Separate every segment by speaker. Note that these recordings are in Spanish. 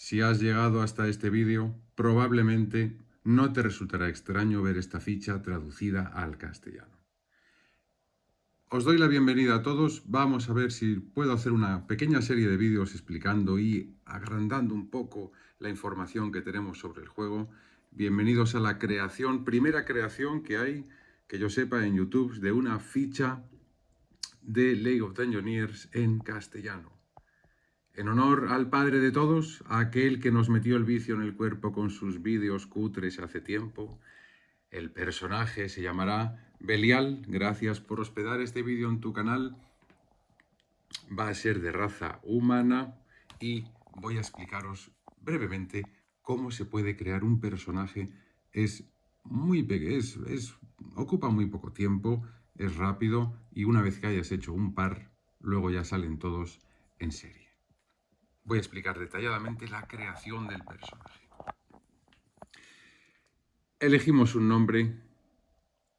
Speaker 1: Si has llegado hasta este vídeo, probablemente no te resultará extraño ver esta ficha traducida al castellano. Os doy la bienvenida a todos. Vamos a ver si puedo hacer una pequeña serie de vídeos explicando y agrandando un poco la información que tenemos sobre el juego. Bienvenidos a la creación, primera creación que hay, que yo sepa, en YouTube, de una ficha de League of Dungeoneers en castellano. En honor al padre de todos, aquel que nos metió el vicio en el cuerpo con sus vídeos cutres hace tiempo, el personaje se llamará Belial. Gracias por hospedar este vídeo en tu canal. Va a ser de raza humana y voy a explicaros brevemente cómo se puede crear un personaje. Es muy pequeño, es, ocupa muy poco tiempo, es rápido y una vez que hayas hecho un par, luego ya salen todos en serie voy a explicar detalladamente la creación del personaje. Elegimos un nombre,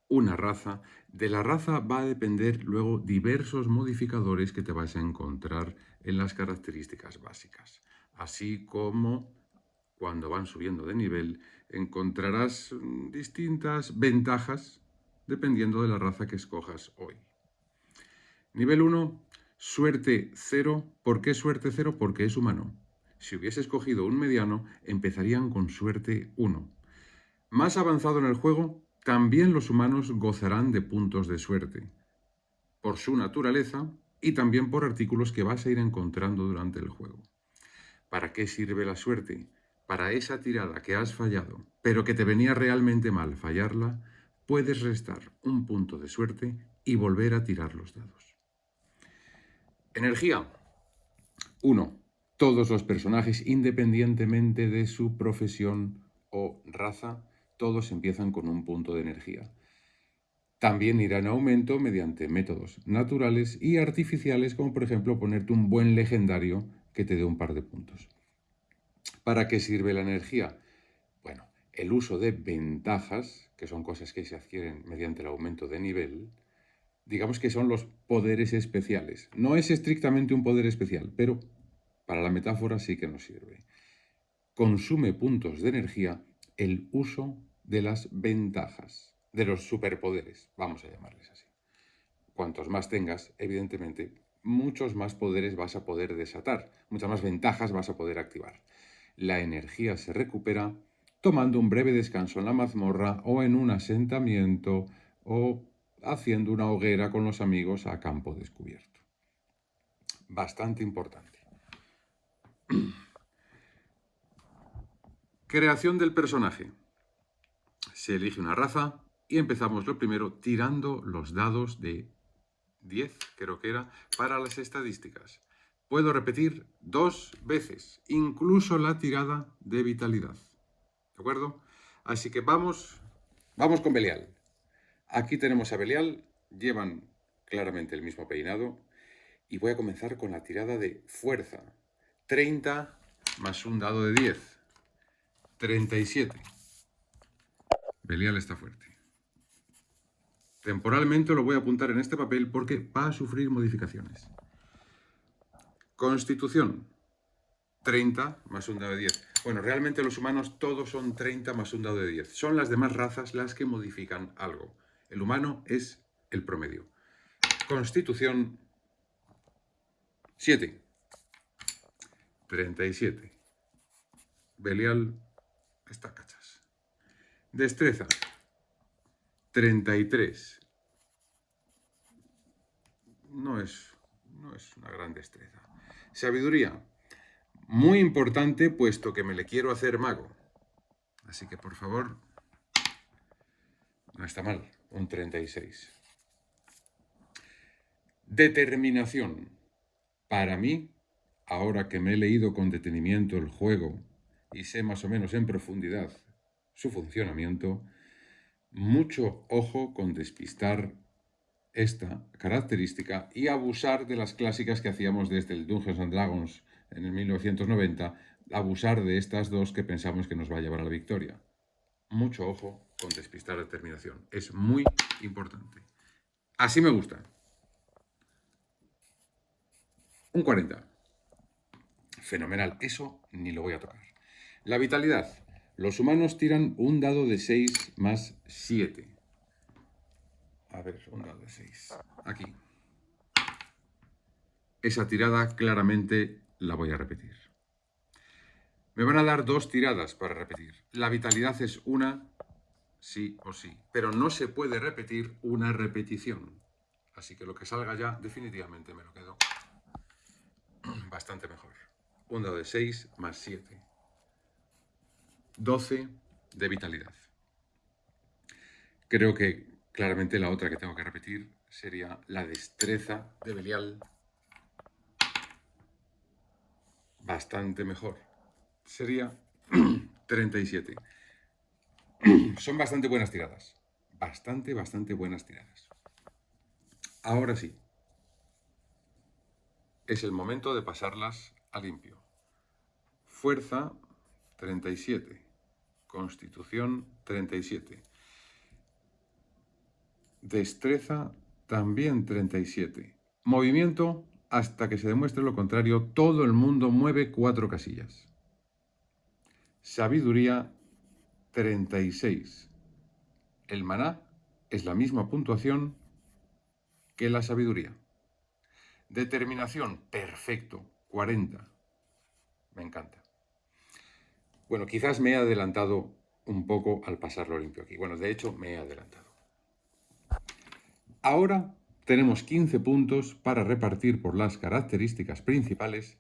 Speaker 1: una raza. De la raza va a depender luego diversos modificadores que te vas a encontrar en las características básicas. Así como cuando van subiendo de nivel encontrarás distintas ventajas dependiendo de la raza que escojas hoy. Nivel 1 Suerte cero. ¿Por qué suerte cero? Porque es humano. Si hubiese escogido un mediano, empezarían con suerte 1. Más avanzado en el juego, también los humanos gozarán de puntos de suerte, por su naturaleza y también por artículos que vas a ir encontrando durante el juego. ¿Para qué sirve la suerte? Para esa tirada que has fallado, pero que te venía realmente mal fallarla, puedes restar un punto de suerte y volver a tirar los dados. Energía. 1. Todos los personajes, independientemente de su profesión o raza, todos empiezan con un punto de energía. También irá en aumento mediante métodos naturales y artificiales, como por ejemplo ponerte un buen legendario que te dé un par de puntos. ¿Para qué sirve la energía? Bueno, el uso de ventajas, que son cosas que se adquieren mediante el aumento de nivel, digamos que son los poderes especiales. No es estrictamente un poder especial, pero para la metáfora sí que nos sirve. Consume puntos de energía el uso de las ventajas, de los superpoderes, vamos a llamarles así. Cuantos más tengas, evidentemente, muchos más poderes vas a poder desatar, muchas más ventajas vas a poder activar. La energía se recupera tomando un breve descanso en la mazmorra o en un asentamiento o haciendo una hoguera con los amigos a campo descubierto. Bastante importante. Creación del personaje. Se elige una raza y empezamos lo primero tirando los dados de 10, creo que era, para las estadísticas. Puedo repetir dos veces, incluso la tirada de vitalidad. ¿De acuerdo? Así que vamos, vamos con Belial. Aquí tenemos a Belial, llevan claramente el mismo peinado. Y voy a comenzar con la tirada de fuerza. 30 más un dado de 10. 37. Belial está fuerte. Temporalmente lo voy a apuntar en este papel porque va a sufrir modificaciones. Constitución. 30 más un dado de 10. Bueno, realmente los humanos todos son 30 más un dado de 10. Son las demás razas las que modifican algo. El humano es el promedio. Constitución 7. 37. Belial está cachas. Destreza 33. No es, no es una gran destreza. Sabiduría. Muy importante puesto que me le quiero hacer mago. Así que por favor, no está mal un 36. Determinación. Para mí, ahora que me he leído con detenimiento el juego y sé más o menos en profundidad su funcionamiento, mucho ojo con despistar esta característica y abusar de las clásicas que hacíamos desde el Dungeons and Dragons en el 1990, abusar de estas dos que pensamos que nos va a llevar a la victoria mucho ojo con despistar la determinación. Es muy importante. Así me gusta. Un 40. Fenomenal. Eso ni lo voy a tocar. La vitalidad. Los humanos tiran un dado de 6 más 7. A ver, un dado de 6. Aquí. Esa tirada claramente la voy a repetir. Me van a dar dos tiradas para repetir. La vitalidad es una, sí o sí. Pero no se puede repetir una repetición. Así que lo que salga ya definitivamente me lo quedo bastante mejor. Un dado de 6 más 7. 12 de vitalidad. Creo que claramente la otra que tengo que repetir sería la destreza de Belial. Bastante mejor. Sería 37. Son bastante buenas tiradas. Bastante, bastante buenas tiradas. Ahora sí. Es el momento de pasarlas a limpio. Fuerza 37. Constitución 37. Destreza también 37. Movimiento hasta que se demuestre lo contrario. Todo el mundo mueve cuatro casillas. Sabiduría 36. El maná es la misma puntuación que la sabiduría. Determinación, perfecto, 40. Me encanta. Bueno, quizás me he adelantado un poco al pasarlo limpio aquí. Bueno, de hecho, me he adelantado. Ahora tenemos 15 puntos para repartir por las características principales,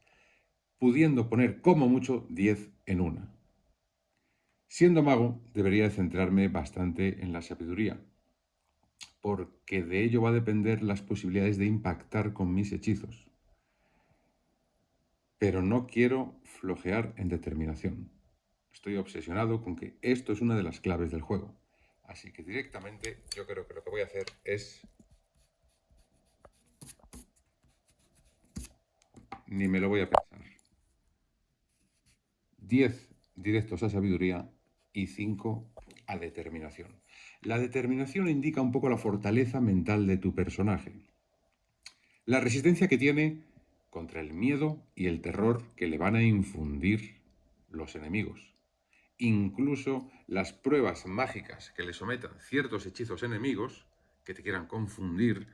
Speaker 1: pudiendo poner como mucho 10 en una. Siendo mago, debería centrarme bastante en la sabiduría, porque de ello va a depender las posibilidades de impactar con mis hechizos. Pero no quiero flojear en determinación. Estoy obsesionado con que esto es una de las claves del juego. Así que directamente yo creo que lo que voy a hacer es... Ni me lo voy a pensar. 10 directos a sabiduría y 5 a determinación. La determinación indica un poco la fortaleza mental de tu personaje. La resistencia que tiene contra el miedo y el terror que le van a infundir los enemigos incluso las pruebas mágicas que le sometan ciertos hechizos enemigos que te quieran confundir,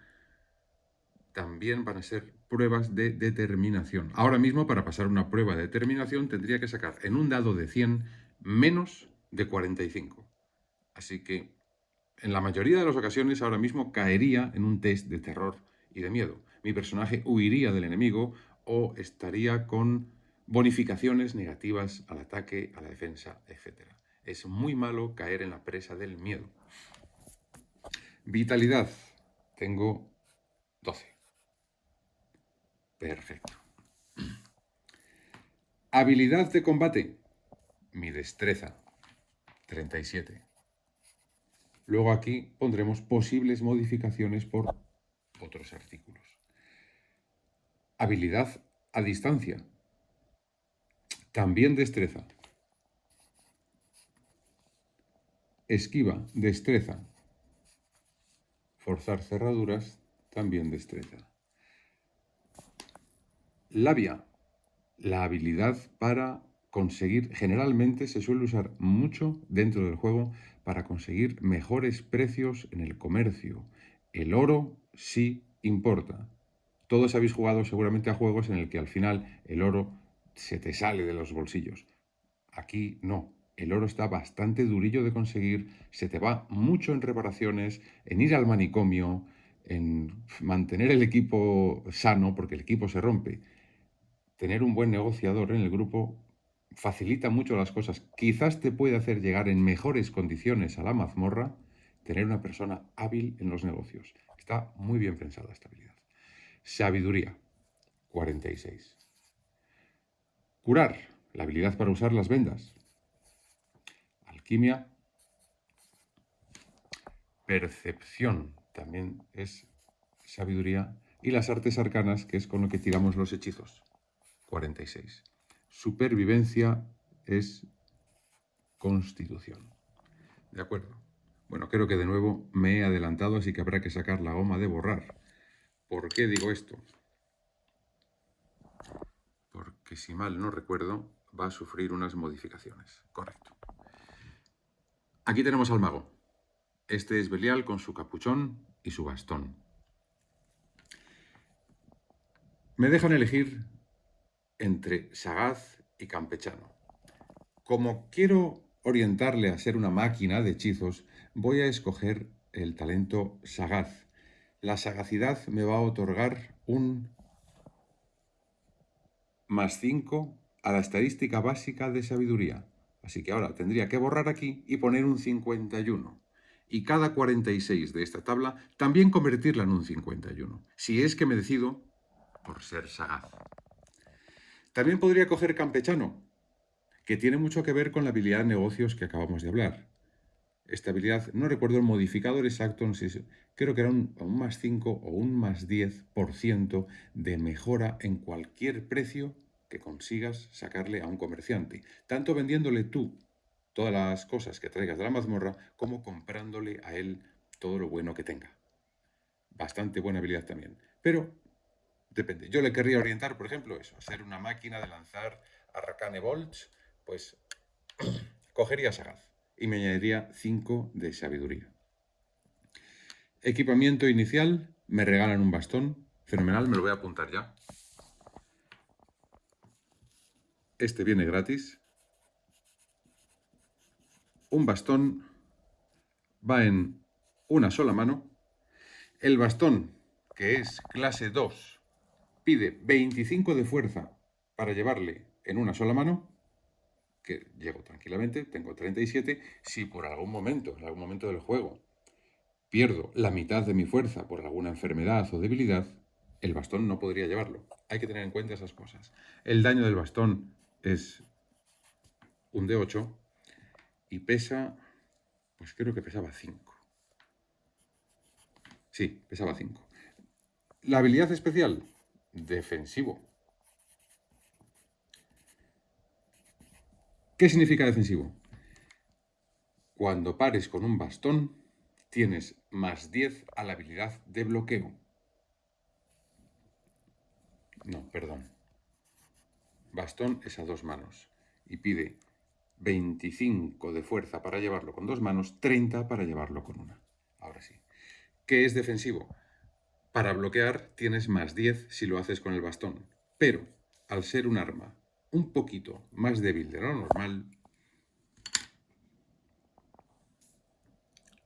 Speaker 1: también van a ser pruebas de determinación. Ahora mismo, para pasar una prueba de determinación, tendría que sacar en un dado de 100 menos de 45. Así que, en la mayoría de las ocasiones, ahora mismo caería en un test de terror y de miedo. Mi personaje huiría del enemigo o estaría con bonificaciones negativas al ataque, a la defensa, etc. Es muy malo caer en la presa del miedo. Vitalidad. Tengo 12. Perfecto. Habilidad de combate. Mi destreza. 37. Luego aquí pondremos posibles modificaciones por otros artículos. Habilidad a distancia. También destreza. Esquiva, destreza. Forzar cerraduras, también destreza. Labia, la habilidad para conseguir, generalmente se suele usar mucho dentro del juego para conseguir mejores precios en el comercio. El oro sí importa. Todos habéis jugado seguramente a juegos en el que al final el oro se te sale de los bolsillos. Aquí no. El oro está bastante durillo de conseguir, se te va mucho en reparaciones, en ir al manicomio, en mantener el equipo sano, porque el equipo se rompe. Tener un buen negociador en el grupo facilita mucho las cosas. Quizás te puede hacer llegar en mejores condiciones a la mazmorra tener una persona hábil en los negocios. Está muy bien pensada esta habilidad. Sabiduría, 46. Curar, la habilidad para usar las vendas. Alquimia. Percepción, también es sabiduría. Y las artes arcanas, que es con lo que tiramos los hechizos. 46. Supervivencia es constitución. ¿De acuerdo? Bueno, creo que de nuevo me he adelantado, así que habrá que sacar la goma de borrar. ¿Por qué digo esto? Porque que si mal no recuerdo, va a sufrir unas modificaciones. Correcto. Aquí tenemos al mago. Este es Belial con su capuchón y su bastón. Me dejan elegir entre sagaz y campechano. Como quiero orientarle a ser una máquina de hechizos, voy a escoger el talento sagaz. La sagacidad me va a otorgar un más 5 a la estadística básica de sabiduría. Así que ahora tendría que borrar aquí y poner un 51. Y cada 46 de esta tabla también convertirla en un 51, si es que me decido por ser sagaz. También podría coger campechano, que tiene mucho que ver con la habilidad de negocios que acabamos de hablar. Esta habilidad, no recuerdo el modificador exacto, creo que era un, más 5 o un más 10% de mejora en cualquier precio que consigas sacarle a un comerciante, tanto vendiéndole tú todas las cosas que traigas de la mazmorra, como comprándole a él todo lo bueno que tenga. Bastante buena habilidad también. Pero depende. Yo le querría orientar, por ejemplo, eso, ser una máquina de lanzar Arcane Bolts, pues cogería Sagaz y me añadiría 5 de sabiduría. Equipamiento inicial, me regalan un bastón, fenomenal, me lo voy a apuntar ya. Este viene gratis. Un bastón va en una sola mano. El bastón, que es clase 2, pide 25 de fuerza para llevarle en una sola mano, que llego tranquilamente, tengo 37. Si por algún momento, en algún momento del juego, pierdo la mitad de mi fuerza por alguna enfermedad o debilidad, el bastón no podría llevarlo. Hay que tener en cuenta esas cosas. El daño del bastón es un D8 y pesa, pues creo que pesaba 5. Sí, pesaba 5. La habilidad especial, defensivo. ¿Qué significa defensivo? Cuando pares con un bastón, tienes más 10 a la habilidad de bloqueo. No, perdón bastón es a dos manos y pide 25 de fuerza para llevarlo con dos manos, 30 para llevarlo con una. Ahora sí. ¿Qué es defensivo? Para bloquear tienes más 10 si lo haces con el bastón, pero al ser un arma un poquito más débil de lo normal,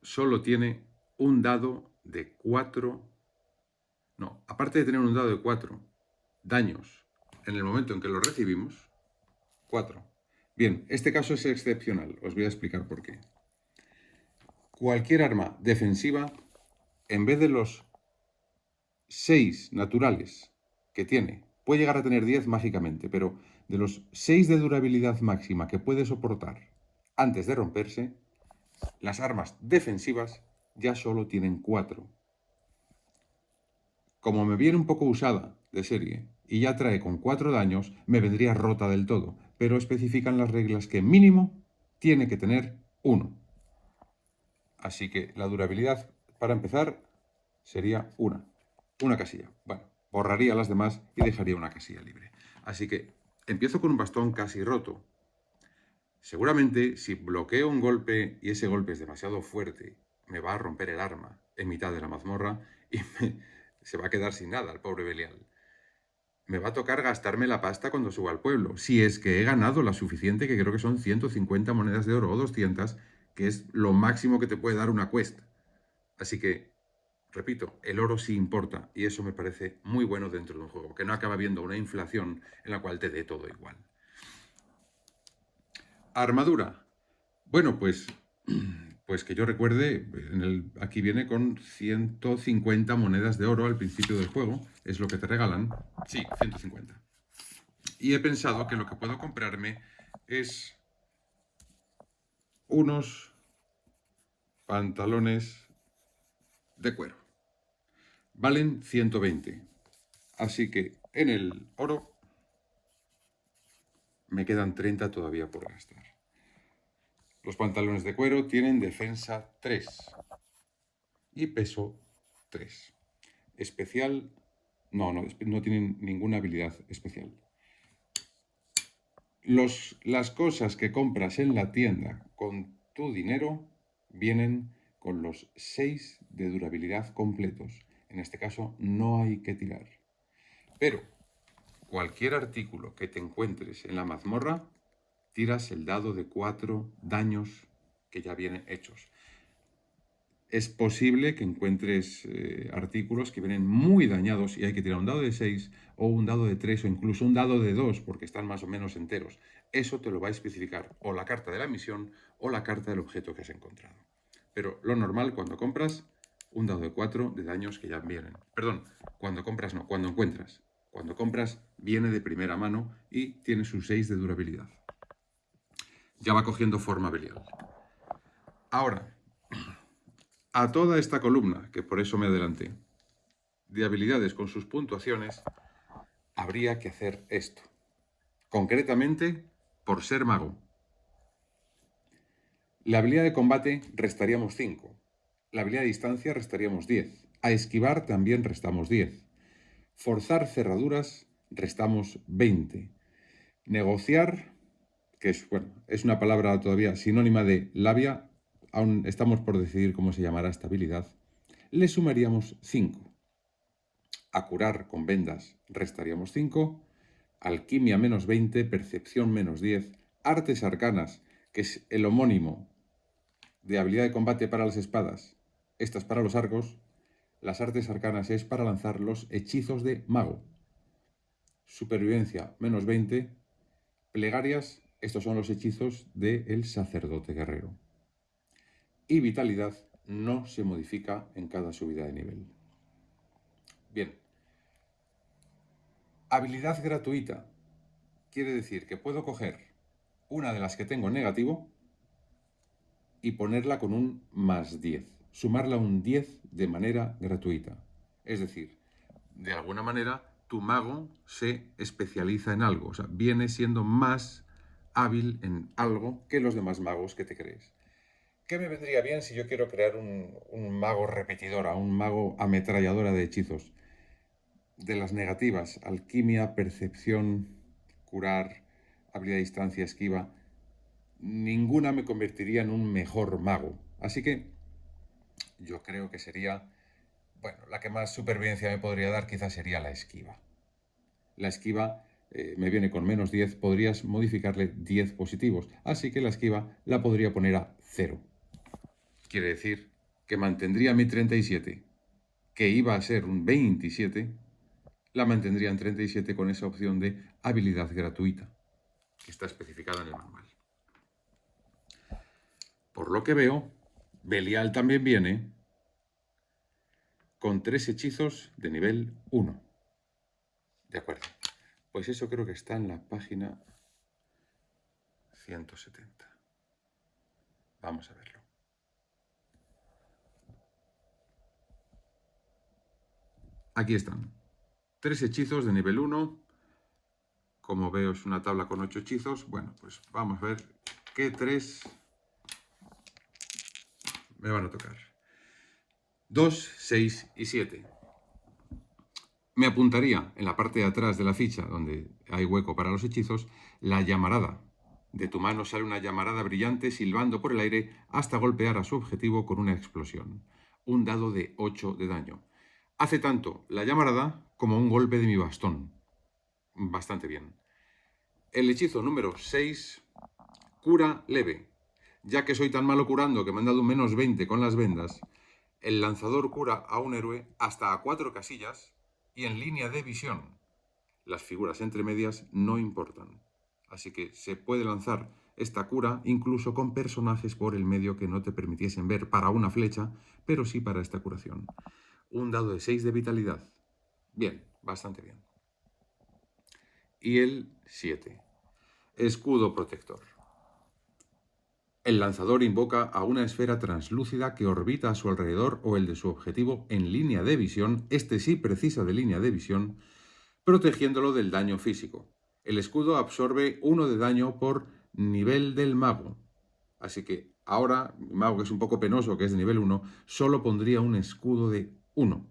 Speaker 1: solo tiene un dado de 4, no, aparte de tener un dado de 4 daños en el momento en que lo recibimos, 4. Bien, este caso es excepcional, os voy a explicar por qué. Cualquier arma defensiva, en vez de los 6 naturales que tiene, puede llegar a tener 10 mágicamente, pero de los 6 de durabilidad máxima que puede soportar antes de romperse, las armas defensivas ya solo tienen 4. Como me viene un poco usada de serie y ya trae con 4 daños, me vendría rota del todo, pero especifican las reglas que mínimo tiene que tener 1. Así que la durabilidad, para empezar, sería una. Una casilla. Bueno, borraría las demás y dejaría una casilla libre. Así que empiezo con un bastón casi roto. Seguramente, si bloqueo un golpe y ese golpe es demasiado fuerte, me va a romper el arma en mitad de la mazmorra y se va a quedar sin nada el pobre Belial me va a tocar gastarme la pasta cuando suba al pueblo. Si es que he ganado la suficiente, que creo que son 150 monedas de oro o 200, que es lo máximo que te puede dar una quest. Así que, repito, el oro sí importa y eso me parece muy bueno dentro de un juego, que no acaba viendo una inflación en la cual te dé todo igual. Armadura. Bueno, pues Pues que yo recuerde, aquí viene con 150 monedas de oro al principio del juego. Es lo que te regalan. Sí, 150. Y he pensado que lo que puedo comprarme es unos pantalones de cuero. Valen 120. Así que en el oro me quedan 30 todavía por gastar. Los pantalones de cuero tienen defensa 3 y peso 3. Especial, no, no, no tienen ninguna habilidad especial. Los, las cosas que compras en la tienda con tu dinero vienen con los 6 de durabilidad completos. En este caso no hay que tirar. Pero cualquier artículo que te encuentres en la mazmorra, tiras el dado de 4 daños que ya vienen hechos es posible que encuentres eh, artículos que vienen muy dañados y hay que tirar un dado de 6 o un dado de 3 o incluso un dado de 2 porque están más o menos enteros. Eso te lo va a especificar o la carta de la misión o la carta del objeto que has encontrado. Pero lo normal cuando compras, un dado de 4 de daños que ya vienen. Perdón, cuando compras no, cuando encuentras. Cuando compras viene de primera mano y tiene sus 6 de durabilidad. Ya va cogiendo forma Belial. Ahora, a toda esta columna, que por eso me adelanté, de habilidades con sus puntuaciones, habría que hacer esto. Concretamente, por ser mago. La habilidad de combate restaríamos 5. La habilidad de distancia restaríamos 10. A esquivar también restamos 10. Forzar cerraduras restamos 20. Negociar, que es, bueno, es una palabra todavía sinónima de labia, aún estamos por decidir cómo se llamará esta habilidad, le sumaríamos 5. A curar con vendas restaríamos 5, alquimia menos 20, percepción menos 10, artes arcanas, que es el homónimo de habilidad de combate para las espadas, estas para los arcos, las artes arcanas es para lanzar los hechizos de mago. Supervivencia menos 20, plegarias, estos son los hechizos del sacerdote guerrero y vitalidad no se modifica en cada subida de nivel. Bien. Habilidad gratuita. Quiere decir que puedo coger una de las que tengo en negativo y ponerla con un más 10. Sumarla un 10 de manera gratuita. Es decir, de alguna manera tu mago se especializa en algo. O sea, viene siendo más hábil en algo que los demás magos que te crees. ¿Qué me vendría bien si yo quiero crear un, mago repetidora, un mago ametralladora de hechizos? De las negativas, alquimia, percepción, curar, habilidad de distancia, esquiva, ninguna me convertiría en un mejor mago. Así que yo creo que sería, bueno, la que más supervivencia me podría dar quizás sería la esquiva. La esquiva eh, me viene con menos 10, podrías modificarle 10 positivos, así que la esquiva la podría poner a 0. Quiere decir que mantendría mi 37, que iba a ser un 27, la mantendría en 37 con esa opción de habilidad gratuita, que está especificada en el manual. Por lo que veo, Belial también viene con tres hechizos de nivel 1. De acuerdo. Pues eso creo que está en la página 170. Vamos a verlo. Aquí están. Tres hechizos de nivel 1. Como veo es una tabla con ocho hechizos. Bueno, pues vamos a ver qué tres me van a tocar. 2, 6 y 7. Me apuntaría en la parte de atrás de la ficha, donde hay hueco para los hechizos, la llamarada. De tu mano sale una llamarada brillante silbando por el aire hasta golpear a su objetivo con una explosión. Un dado de 8 de daño. Hace tanto la llamarada como un golpe de mi bastón. Bastante bien. El hechizo número 6, cura leve. Ya que soy tan malo curando que me han dado un menos 20 con las vendas, el lanzador cura a un héroe hasta a cuatro casillas y en línea de visión. Las figuras entre medias no importan. Así que se puede lanzar esta cura incluso con personajes por el medio que no te permitiesen ver para una flecha, pero sí para esta curación un dado de 6 de vitalidad. Bien, bastante bien. Y el 7. Escudo protector. El lanzador invoca a una esfera translúcida que orbita a su alrededor o el de su objetivo en línea de visión, este sí precisa de línea de visión, protegiéndolo del daño físico. El escudo absorbe uno de daño por nivel del mago. Así que ahora, mi mago que es un poco penoso, que es de nivel 1, solo pondría un escudo de 1,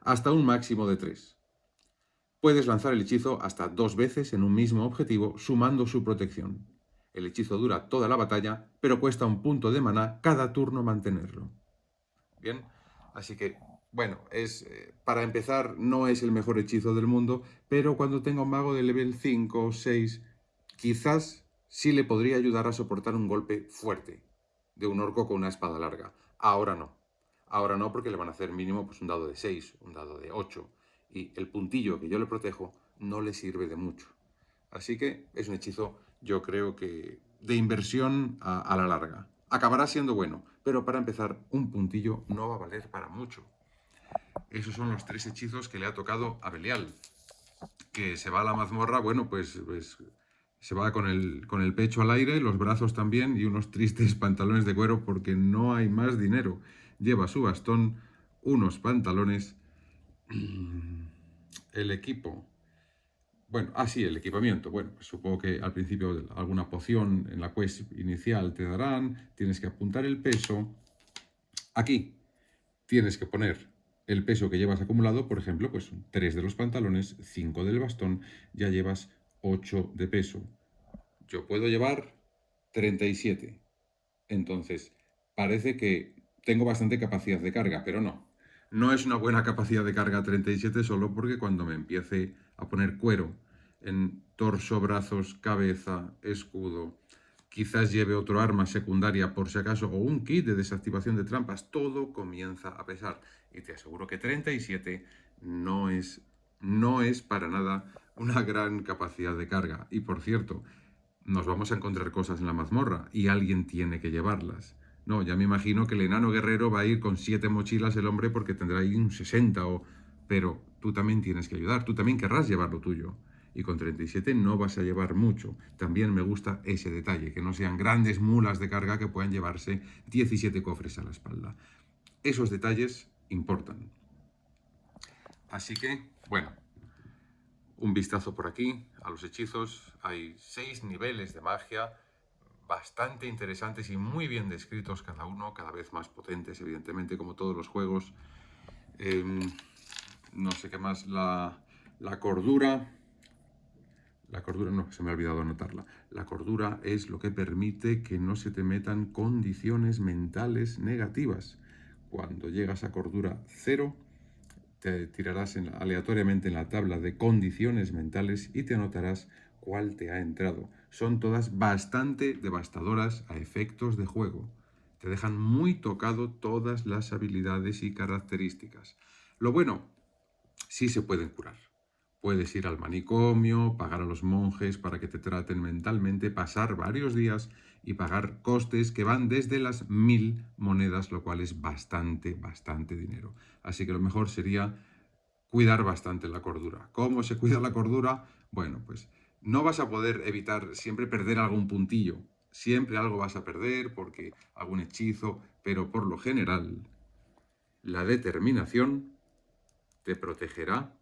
Speaker 1: hasta un máximo de 3. Puedes lanzar el hechizo hasta dos veces en un mismo objetivo, sumando su protección. El hechizo dura toda la batalla, pero cuesta un punto de maná cada turno mantenerlo. Bien, así que, bueno, es eh, para empezar no es el mejor hechizo del mundo, pero cuando tenga un mago de level 5 o 6, quizás sí le podría ayudar a soportar un golpe fuerte de un orco con una espada larga. Ahora no. Ahora no porque le van a hacer mínimo pues, un dado de 6, un dado de 8. Y el puntillo que yo le protejo no le sirve de mucho. Así que es un hechizo, yo creo que de inversión a, la larga. Acabará siendo bueno, pero para empezar, un puntillo no va a valer para mucho. Esos son los tres hechizos que le ha tocado a Belial. Que se va a la mazmorra, bueno, pues, pues se va con el, con el pecho al aire, los brazos también y unos tristes pantalones de cuero porque no hay más dinero lleva su bastón, unos pantalones, el equipo. Bueno, así ah, el equipamiento. Bueno, pues supongo que al principio alguna poción en la quest inicial te darán, tienes que apuntar el peso. Aquí tienes que poner el peso que llevas acumulado, por ejemplo, pues 3 de los pantalones, 5 del bastón, ya llevas 8 de peso. Yo puedo llevar 37. Entonces, parece que tengo bastante capacidad de carga, pero no. No es una buena capacidad de carga 37 solo porque cuando me empiece a poner cuero en torso, brazos, cabeza, escudo, quizás lleve otro arma secundaria por si acaso, o un kit de desactivación de trampas, todo comienza a pesar. Y te aseguro que 37 no es, no es para nada una gran capacidad de carga. Y por cierto, nos vamos a encontrar cosas en la mazmorra y alguien tiene que llevarlas. No, ya me imagino que el enano guerrero va a ir con siete mochilas el hombre porque tendrá ahí un 60 o... Pero tú también tienes que ayudar, tú también querrás llevar lo tuyo. Y con 37 no vas a llevar mucho. También me gusta ese detalle, que no sean grandes mulas de carga que puedan llevarse 17 cofres a la espalda. Esos detalles importan. Así que, bueno, un vistazo por aquí a los hechizos. Hay seis niveles de magia bastante interesantes y muy bien descritos cada uno, cada vez más potentes, evidentemente, como todos los juegos. Em, no sé qué más, la, la cordura... La cordura, no, se me ha olvidado anotarla. La cordura es lo que permite que no se te metan condiciones mentales negativas. Cuando llegas a cordura cero, te tirarás aleatoriamente en la tabla de condiciones mentales y te anotarás cuál te ha entrado. Son todas bastante devastadoras a efectos de juego. Te dejan muy tocado todas las habilidades y características. Lo bueno, sí se pueden curar. Puedes ir al manicomio, pagar a los monjes para que te traten mentalmente, pasar varios días y pagar costes que van desde las mil monedas, lo cual es bastante, bastante dinero. Así que lo mejor sería cuidar bastante la cordura. ¿Cómo se cuida la cordura? Bueno, pues no vas a poder evitar siempre perder algún puntillo. Siempre algo vas a perder porque algún hechizo, pero por lo general la determinación te protegerá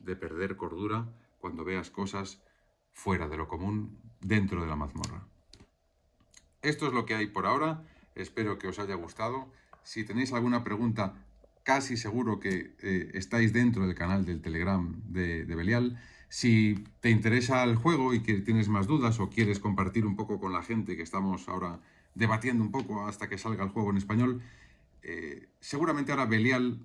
Speaker 1: de perder cordura cuando veas cosas fuera de lo común dentro de la mazmorra. Esto es lo que hay por ahora. Espero que os haya gustado. Si tenéis alguna pregunta, casi seguro que eh, estáis dentro del canal del Telegram de, Belial. Si te interesa el juego y que tienes más dudas o quieres compartir un poco con la gente que estamos ahora debatiendo un poco hasta que salga el juego en español, eh, seguramente ahora Belial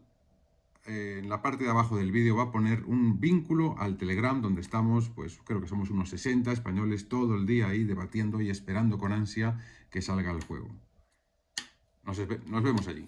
Speaker 1: eh, en la parte de abajo del vídeo va a poner un vínculo al Telegram donde estamos, pues creo que somos unos 60 españoles todo el día ahí debatiendo y esperando con ansia que salga el juego. nos vemos allí.